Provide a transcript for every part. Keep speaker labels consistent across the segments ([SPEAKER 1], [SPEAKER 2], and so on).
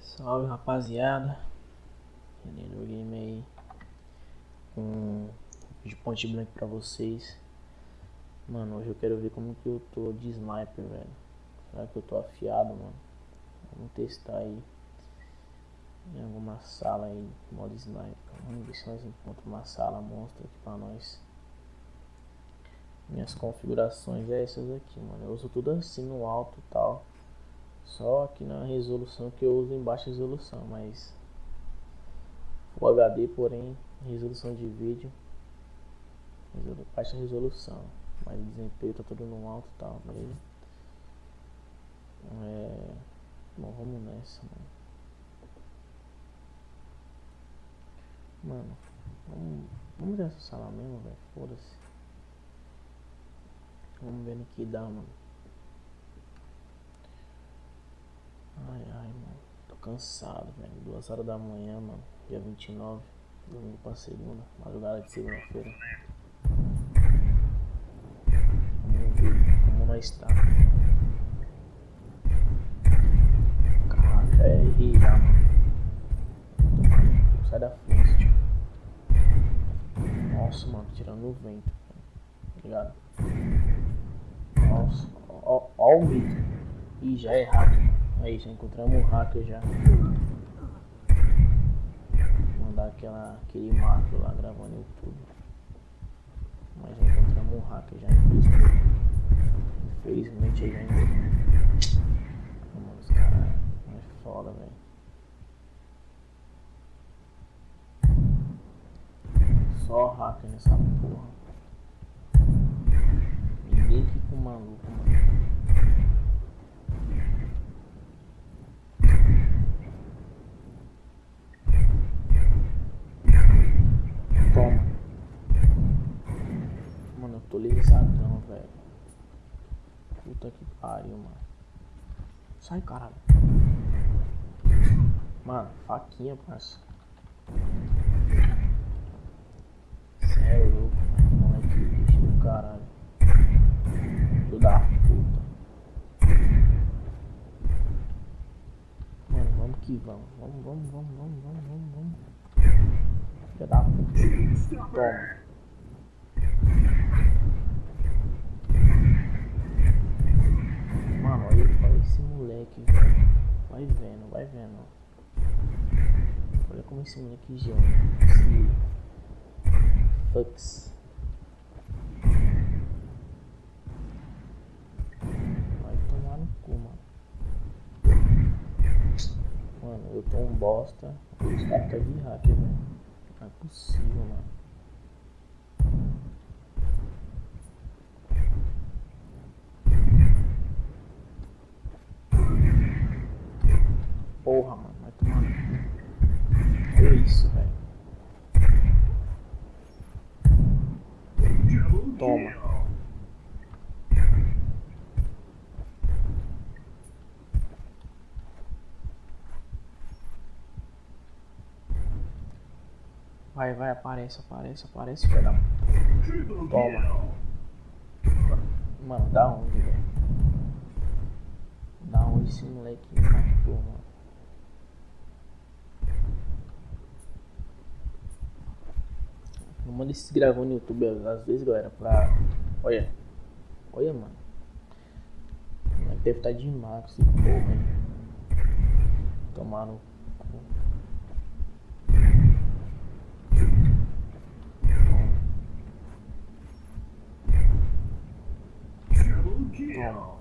[SPEAKER 1] Salve rapaziada, Renendo Game aí com de ponte branca pra vocês. Mano, hoje eu quero ver como que eu tô de sniper, velho. Será que eu tô afiado, mano? Vamos testar aí em alguma sala aí, modo sniper. Vamos ver se nós encontramos uma sala monstra aqui pra nós. Minhas configurações é essas aqui, mano. Eu uso tudo assim no alto e tal. Só aqui na resolução que eu uso em baixa resolução, mas o HD, porém, resolução de vídeo, resolu baixa resolução, mas o desempenho tá tudo no alto e tal, beleza? É... Bom, vamos nessa, mano. Mano, vamos, vamos nessa sala mesmo, velho, foda-se. Vamos ver no que dá, mano. Ai, ai, mano. Tô cansado, velho. Duas horas da manhã, mano. Dia 29. Domingo pra segunda. Madrugada de segunda-feira. Vamos ver como nós tá. Caraca, é já, mano. Sai da frente, tio. Nossa, mano. Tirando o vento. Tá ligado? Nossa. Ó, ó o mito. Ih, já é hacker. Aí, já encontramos um hacker já. Vou mandar aquela, aquele macro lá gravando YouTube. Mas já encontramos um hacker já, infelizmente. Infelizmente aí já encontramos. Mano, os caras é foda, velho. Só hacker nessa porra. Ninguém fica maluco, mano. Toma. Mano, eu tô lisadão, velho. Puta que pariu, mano. Sai, caralho. Mano, faquinha, parça. Cê é louco, mano. Moleque, bicho do caralho. Filho da puta. Mano, vamos que vamos. Vamos, vamos, vamos, vamos, vamos, vamos, vamos. Da puta. Toma. Mano, olha, olha esse moleque, velho. Vai vendo, vai vendo. Olha como esse moleque joga. Esse. Fux. Vai tomar no cu, mano. Mano, eu tô um bosta. Os caras tá de hacker, velho. Não é possível, mano. Porra, mano, vai tomar. Olha isso, velho. Toma. Vai, vai, aparece, aparece, aparece, filho da puta. Toma. Mano, da onde, velho? Da onde esse moleque matou, mano? Não manda esses gravando no YouTube às vezes, galera, pra. Olha. Olha, mano. Deve estar de maco esse hein? Tomar no Toma.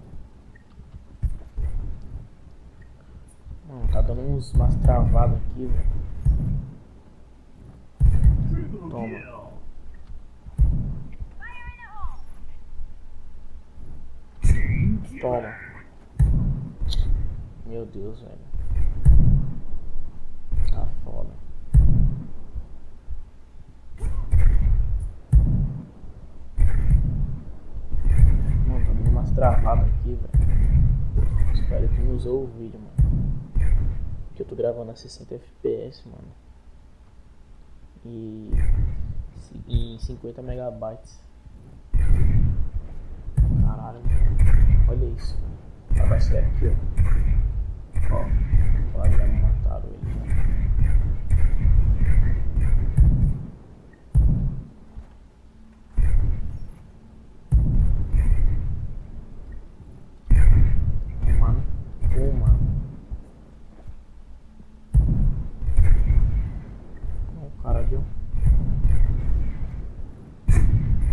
[SPEAKER 1] Mano, tá dando uns, umas travadas aqui, velho. Toma. Toma. Meu Deus, velho. Tá foda. Mano, travadas aqui, velho. Espero que não usou o vídeo, mano. Que eu tô gravando a 60 FPS, mano. E em 50 megabytes. Caralho, olha isso. vai ser aqui, ó. Ó, lá já mataram ele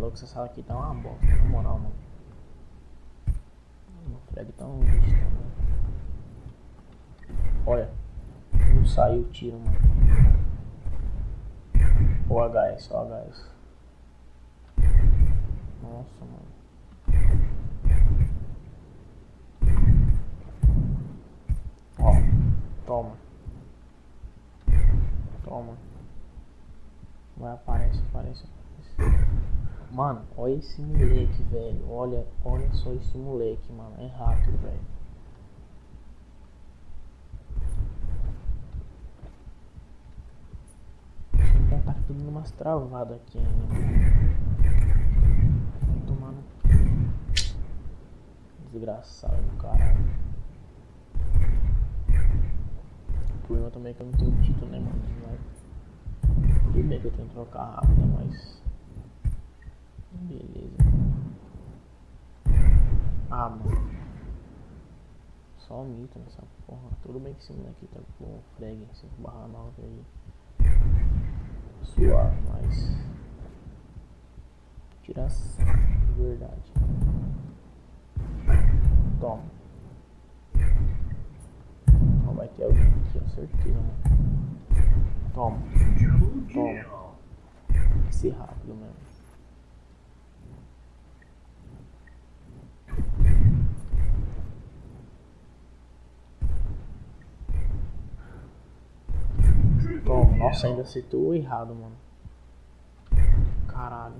[SPEAKER 1] louco, essa sala aqui tá uma bosta, na moral, mano. O Fred tá um lixo também. Olha. Não saiu o tiro, mano. O HS, o HS. Nossa, mano. Ó. Toma. Toma. Vai, aparece, aparece, aparece. Mano, olha esse moleque, velho. Olha, olha só esse moleque, mano. É rápido, velho. tá tudo numas travadas aqui ainda. Tomando. Desgraçado do caralho. O problema também é que eu não tenho título, né, mano? Tudo bem que eu tenho que trocar rápido, mas. Beleza. Ah, mano. Só mito nessa porra. Tudo bem que esse moleque tá com frag 5 barra 9 aí suave, mas tiração de verdade. Toma. Vai ter alguém aqui, com certeza, mano. Toma. Toma. Tem que ser rápido mesmo. Toma, ainda acertou errado, mano. Caralho.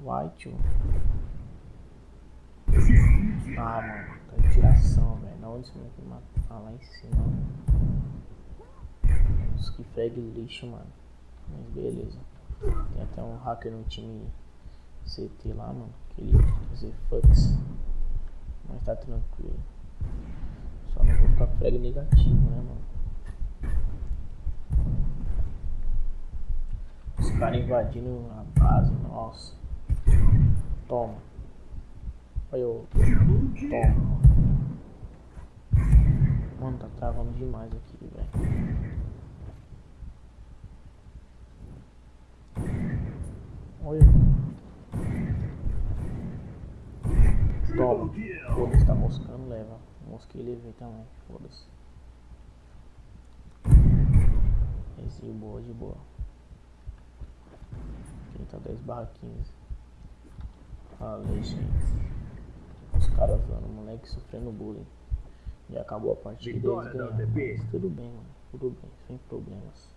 [SPEAKER 1] Vai, tio. Ah, mano, tá de tiração, velho. Na onde você vai me matar? Lá em cima. Nossa, que frag lixo, mano. Mas beleza. Tem até um hacker no time CT lá, mano. Que ele fazer fucks. Mas tá tranquilo. Só não vou ficar frag negativo, né, mano? Os caras invadindo a base, nossa. Toma. Olha o. Toma. Mano, tá travando demais aqui, velho. Olha. Toma. Foda-se, tá moscando, leva. Mosquei e levei também. Foda-se. Esse boa, de boa. 10 barra 15. Falei, gente. Os caras usando o moleque sofrendo bullying. E acabou a partida deles ganhando. Tudo bem, mano. Tudo bem, sem problemas.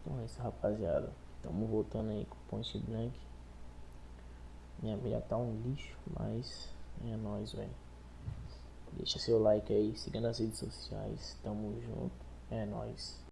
[SPEAKER 1] Então é isso, rapaziada. Tamo voltando aí com o Point Blank. Minha mira tá um lixo, mas é nóis, velho. Deixa seu like aí, siga nas redes sociais. Tamo junto. É nóis.